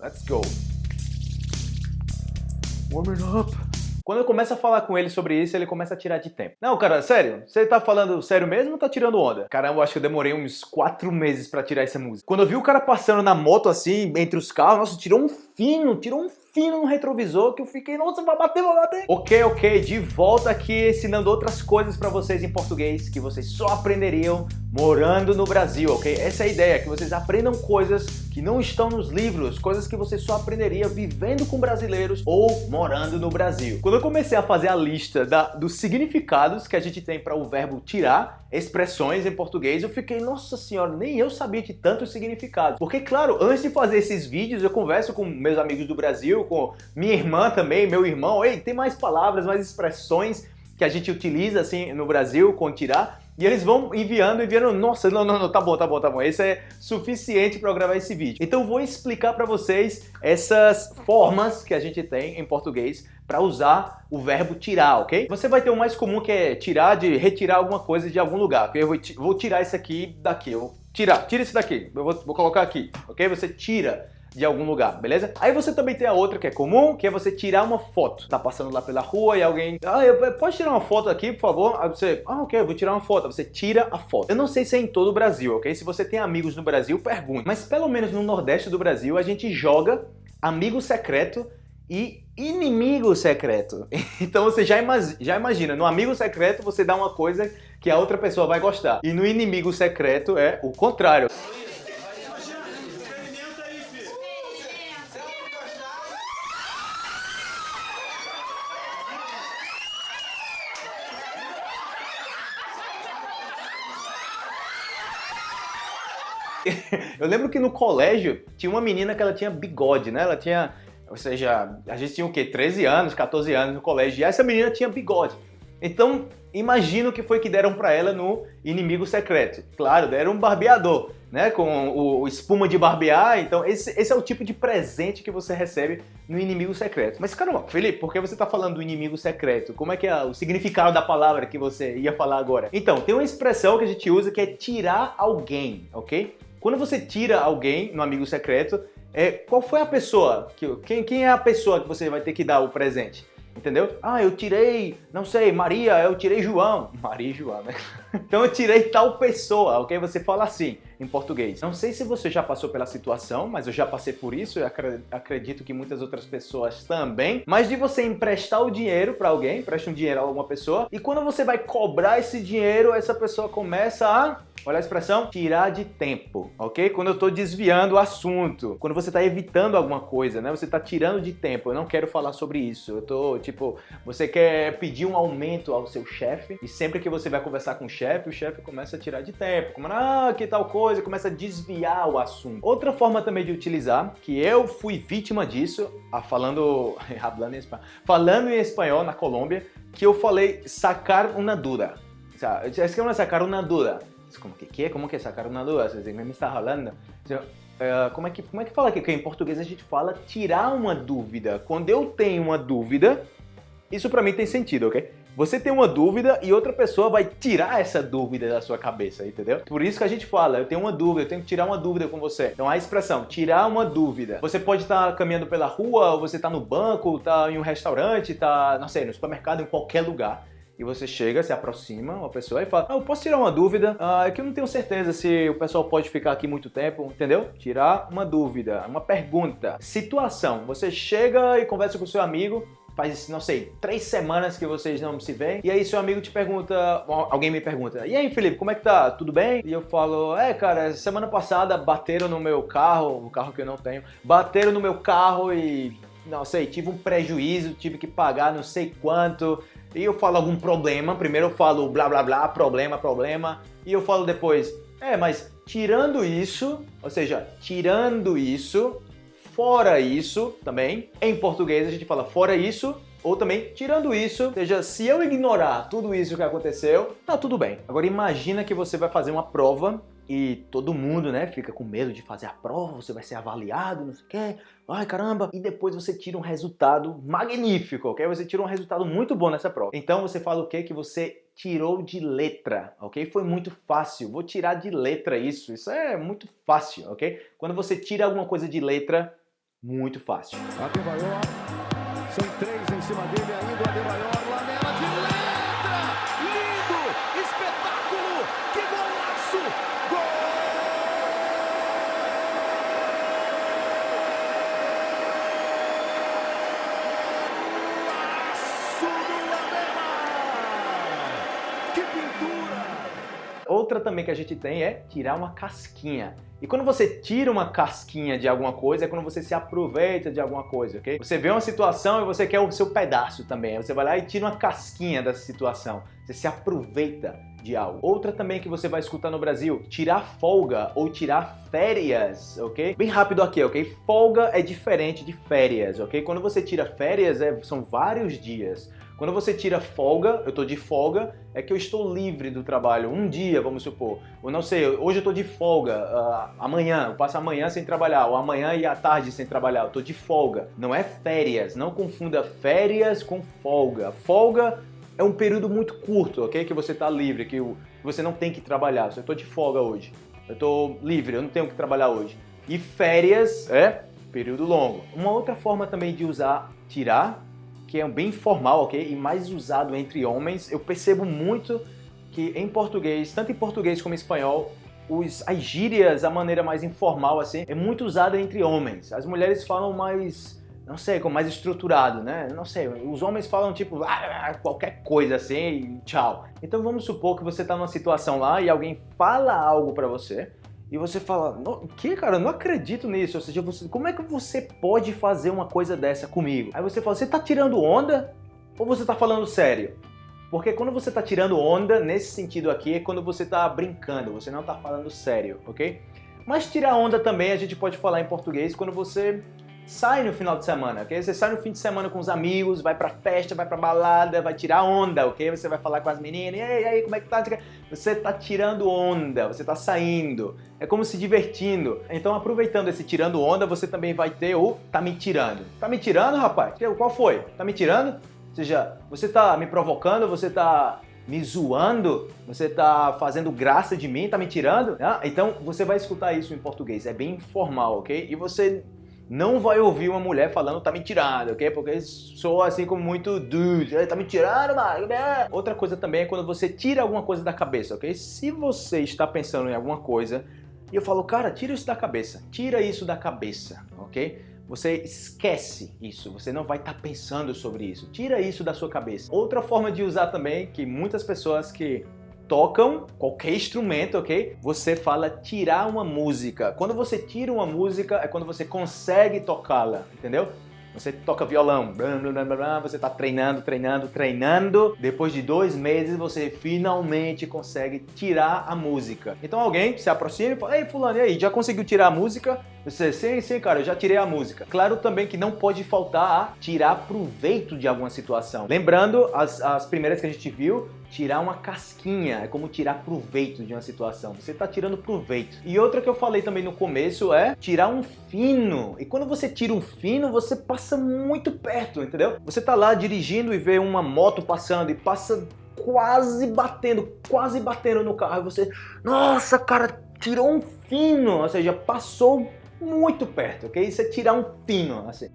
Let's go. Warming up. Quando eu começo a falar com ele sobre isso, ele começa a tirar de tempo. Não, cara, sério? Você tá falando sério mesmo ou tá tirando onda? Caramba, eu acho que eu demorei uns 4 meses pra tirar essa música. Quando eu vi o cara passando na moto assim, entre os carros, nossa, tirou um fino, tirou um fino no retrovisor que eu fiquei, nossa, vai bater, vai bater. Ok, ok, de volta aqui ensinando outras coisas pra vocês em português que vocês só aprenderiam morando no Brasil, ok? Essa é a ideia, que vocês aprendam coisas que não estão nos livros, coisas que você só aprenderia vivendo com brasileiros ou morando no Brasil. Quando eu comecei a fazer a lista da, dos significados que a gente tem para o verbo tirar, expressões em português, eu fiquei, nossa senhora, nem eu sabia de tantos significados. Porque, claro, antes de fazer esses vídeos, eu converso com meus amigos do Brasil, com minha irmã também, meu irmão, ei, tem mais palavras, mais expressões que a gente utiliza assim no Brasil com tirar, e eles vão enviando, enviando, nossa, não, não, não, tá bom, tá bom, tá bom, esse é suficiente para gravar esse vídeo. Então vou explicar para vocês essas formas que a gente tem em português para usar o verbo tirar, ok? Você vai ter o mais comum que é tirar, de retirar alguma coisa de algum lugar? Eu vou, vou tirar isso aqui daqui, eu vou tirar, tira isso daqui, eu vou, vou colocar aqui, ok? Você tira de algum lugar, beleza? Aí você também tem a outra que é comum, que é você tirar uma foto. Tá passando lá pela rua e alguém... Ah, eu, pode tirar uma foto aqui, por favor? Aí você... Ah, ok, vou tirar uma foto. Você tira a foto. Eu não sei se é em todo o Brasil, ok? Se você tem amigos no Brasil, pergunte. Mas pelo menos no Nordeste do Brasil, a gente joga amigo secreto e inimigo secreto. Então você já, já imagina, no amigo secreto você dá uma coisa que a outra pessoa vai gostar. E no inimigo secreto é o contrário. Eu lembro que no colégio tinha uma menina que ela tinha bigode, né? Ela tinha, ou seja, a gente tinha o quê? 13 anos, 14 anos no colégio, e essa menina tinha bigode. Então, imagina o que foi que deram para ela no Inimigo Secreto. Claro, deram um barbeador, né? Com o, o espuma de barbear. Então, esse, esse, é o tipo de presente que você recebe no Inimigo Secreto. Mas, caramba, Felipe, por que você tá falando do Inimigo Secreto? Como é que é o significado da palavra que você ia falar agora? Então, tem uma expressão que a gente usa que é tirar alguém, ok? Quando você tira alguém no amigo secreto, é, qual foi a pessoa? Que, quem, quem é a pessoa que você vai ter que dar o presente? Entendeu? Ah, eu tirei, não sei, Maria, eu tirei João. Maria e João, né? então eu tirei tal pessoa, ok? Você fala assim em português. Não sei se você já passou pela situação, mas eu já passei por isso, eu acredito que muitas outras pessoas também. Mas de você emprestar o dinheiro para alguém, empresta um dinheiro a alguma pessoa, e quando você vai cobrar esse dinheiro, essa pessoa começa a Olha a expressão, tirar de tempo, ok? Quando eu estou desviando o assunto, quando você está evitando alguma coisa, né? Você está tirando de tempo, eu não quero falar sobre isso. Eu tô, tipo, você quer pedir um aumento ao seu chefe e sempre que você vai conversar com o chefe, o chefe começa a tirar de tempo. Como, ah, que tal coisa, começa a desviar o assunto. Outra forma também de utilizar, que eu fui vítima disso, falando, falando em espanhol, falando em espanhol na Colômbia, que eu falei sacar uma dura. Es que sacar uma dura como que, que Como que é sacar uma duda? Você me está falando? Uh, como, é que, como é que fala aqui? Que em português a gente fala tirar uma dúvida. Quando eu tenho uma dúvida, isso para mim tem sentido, ok? Você tem uma dúvida e outra pessoa vai tirar essa dúvida da sua cabeça, entendeu? Por isso que a gente fala, eu tenho uma dúvida, eu tenho que tirar uma dúvida com você. Então a expressão, tirar uma dúvida. Você pode estar caminhando pela rua, ou você está no banco, está em um restaurante, está, não sei, no supermercado, em qualquer lugar e você chega, se aproxima uma pessoa e fala, ah, eu posso tirar uma dúvida, ah, é que eu não tenho certeza se o pessoal pode ficar aqui muito tempo, entendeu? Tirar uma dúvida, uma pergunta. Situação, você chega e conversa com seu amigo, faz, não sei, três semanas que vocês não se veem, e aí seu amigo te pergunta, alguém me pergunta, e aí Felipe, como é que tá? Tudo bem? E eu falo, é cara, semana passada bateram no meu carro, o carro que eu não tenho, bateram no meu carro e não sei, tive um prejuízo, tive que pagar não sei quanto, e eu falo algum problema, primeiro eu falo blá blá blá, problema, problema, e eu falo depois, é, mas tirando isso, ou seja, tirando isso, fora isso também, em português a gente fala fora isso, ou também, tirando isso, ou seja, se eu ignorar tudo isso que aconteceu, tá tudo bem. Agora imagina que você vai fazer uma prova e todo mundo, né, fica com medo de fazer a prova, você vai ser avaliado, não sei o quê, ai caramba, e depois você tira um resultado magnífico, ok? Você tira um resultado muito bom nessa prova. Então você fala o quê? Que você tirou de letra, ok? Foi muito fácil, vou tirar de letra isso, isso é muito fácil, ok? Quando você tira alguma coisa de letra, muito fácil. Adebayor, são três em cima dele ainda, Adebayor, Lamela também que a gente tem é tirar uma casquinha. E quando você tira uma casquinha de alguma coisa, é quando você se aproveita de alguma coisa, ok? Você vê uma situação e você quer o seu pedaço também. Você vai lá e tira uma casquinha dessa situação. Você se aproveita de algo. Outra também que você vai escutar no Brasil, tirar folga ou tirar férias, ok? Bem rápido aqui, ok? Folga é diferente de férias, ok? Quando você tira férias, é, são vários dias. Quando você tira folga, eu estou de folga, é que eu estou livre do trabalho um dia, vamos supor. Ou não sei, hoje eu estou de folga, uh, amanhã, eu passo amanhã sem trabalhar, ou amanhã e à tarde sem trabalhar, eu estou de folga. Não é férias, não confunda férias com folga. Folga é um período muito curto, ok? Que você está livre, que você não tem que trabalhar. Eu estou de folga hoje, eu estou livre, eu não tenho que trabalhar hoje. E férias é período longo. Uma outra forma também de usar tirar que é bem formal, ok? E mais usado entre homens. Eu percebo muito que em português, tanto em português como em espanhol, os, as gírias, a maneira mais informal, assim, é muito usada entre homens. As mulheres falam mais, não sei, como mais estruturado, né? Não sei, os homens falam tipo, ah, qualquer coisa assim tchau. Então vamos supor que você está numa situação lá e alguém fala algo para você, e você fala, o que, cara? Eu não acredito nisso. Ou seja, você, como é que você pode fazer uma coisa dessa comigo? Aí você fala, você tá tirando onda ou você tá falando sério? Porque quando você tá tirando onda, nesse sentido aqui, é quando você tá brincando, você não tá falando sério, ok? Mas tirar onda também a gente pode falar em português quando você sai no final de semana, ok? Você sai no fim de semana com os amigos, vai pra festa, vai pra balada, vai tirar onda, ok? Você vai falar com as meninas, e aí, aí, como é que tá? Você tá tirando onda, você tá saindo, é como se divertindo. Então, aproveitando esse tirando onda, você também vai ter o tá me tirando. Tá me tirando, rapaz? Qual foi? Tá me tirando? Ou seja, você tá me provocando, você tá me zoando, você tá fazendo graça de mim, tá me tirando? Ah, então você vai escutar isso em português, é bem informal, ok? E você não vai ouvir uma mulher falando tá me tirando, ok? Porque sou assim como muito dude, tá me tirando, mano. Outra coisa também é quando você tira alguma coisa da cabeça, ok? Se você está pensando em alguma coisa e eu falo, cara, tira isso da cabeça, tira isso da cabeça, ok? Você esquece isso, você não vai estar tá pensando sobre isso, tira isso da sua cabeça. Outra forma de usar também, que muitas pessoas que tocam qualquer instrumento, ok? Você fala tirar uma música. Quando você tira uma música é quando você consegue tocá-la, entendeu? Você toca violão, você está treinando, treinando, treinando. Depois de dois meses, você finalmente consegue tirar a música. Então alguém se aproxima e fala, ei fulano, e aí, já conseguiu tirar a música? Você, sim, sim, cara, eu já tirei a música. Claro também que não pode faltar a tirar proveito de alguma situação. Lembrando, as, as primeiras que a gente viu, tirar uma casquinha, é como tirar proveito de uma situação. Você está tirando proveito. E outra que eu falei também no começo é tirar um fino. E quando você tira um fino, você passa muito perto, entendeu? Você tá lá dirigindo e vê uma moto passando e passa quase batendo, quase batendo no carro. E você, nossa, cara, tirou um fino, ou seja, passou muito perto, ok? Isso é tirar um fino, assim.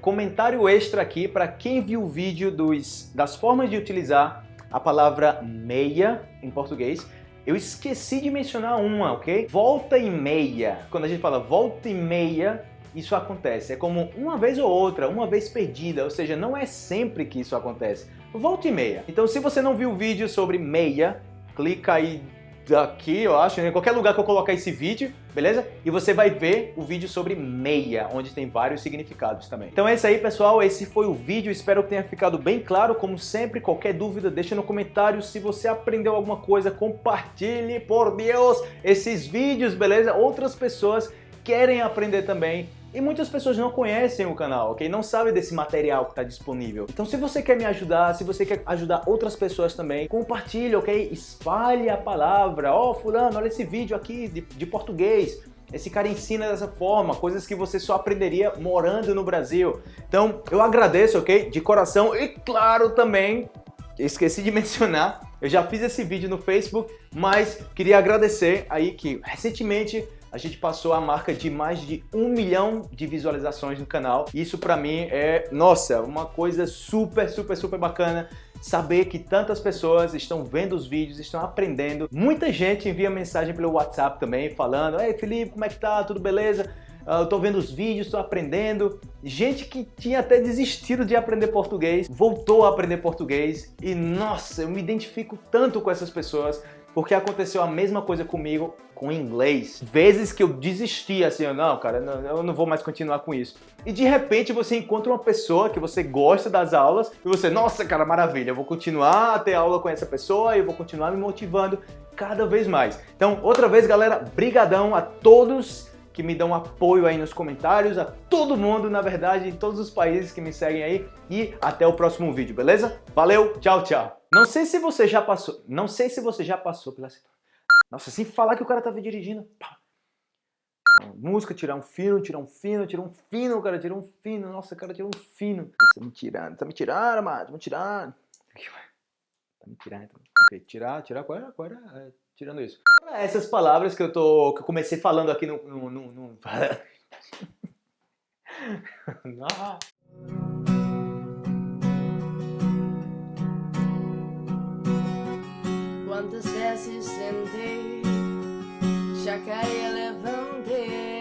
Comentário extra aqui para quem viu o vídeo dos, das formas de utilizar a palavra meia em português. Eu esqueci de mencionar uma, ok? Volta e meia. Quando a gente fala volta e meia, isso acontece. É como uma vez ou outra, uma vez perdida, ou seja, não é sempre que isso acontece. Volta e meia. Então se você não viu o vídeo sobre meia, clica aí daqui, eu acho, em qualquer lugar que eu colocar esse vídeo, beleza? E você vai ver o vídeo sobre meia, onde tem vários significados também. Então é isso aí, pessoal. Esse foi o vídeo. Espero que tenha ficado bem claro. Como sempre, qualquer dúvida, deixa no comentário. Se você aprendeu alguma coisa, compartilhe, por Deus, esses vídeos, beleza? Outras pessoas querem aprender também e muitas pessoas não conhecem o canal, ok? Não sabem desse material que está disponível. Então se você quer me ajudar, se você quer ajudar outras pessoas também, compartilhe, ok? Espalhe a palavra. Ó, oh, fulano, olha esse vídeo aqui de, de português. Esse cara ensina dessa forma, coisas que você só aprenderia morando no Brasil. Então, eu agradeço, ok? De coração e claro também, esqueci de mencionar, Eu já fiz esse vídeo no Facebook, mas queria agradecer aí que recentemente a gente passou a marca de mais de um milhão de visualizações no canal. Isso para mim é, nossa, uma coisa super, super, super bacana saber que tantas pessoas estão vendo os vídeos, estão aprendendo. Muita gente envia mensagem pelo WhatsApp também, falando Ei Felipe, como é que tá? Tudo beleza? Ah, eu tô vendo os vídeos, tô aprendendo. Gente que tinha até desistido de aprender português, voltou a aprender português e nossa, eu me identifico tanto com essas pessoas porque aconteceu a mesma coisa comigo com inglês. Vezes que eu desisti, assim, não, cara, não, eu não vou mais continuar com isso. E de repente você encontra uma pessoa que você gosta das aulas e você, nossa, cara, maravilha, eu vou continuar a ter aula com essa pessoa e eu vou continuar me motivando cada vez mais. Então, outra vez, galera, brigadão a todos que me dão apoio aí nos comentários, a todo mundo, na verdade, em todos os países que me seguem aí e até o próximo vídeo, beleza? Valeu, tchau, tchau! Não sei se você já passou, não sei se você já passou pela. Nossa, sem falar que o cara tava dirigindo. Pá. Música, tirar um fino, tirar um fino, tirar um fino, cara, tirar um fino. Nossa, cara, tirou um fino. Tá me tirando, tá me tirando, mano, tá me tirando. Tá me tirando. Ok, tirar, tirar, qual era? Qual era? tirando isso. É, essas palavras que eu, tô, que eu comecei falando aqui no... no, no, no... Quantas vezes sentei, já jacaré levantei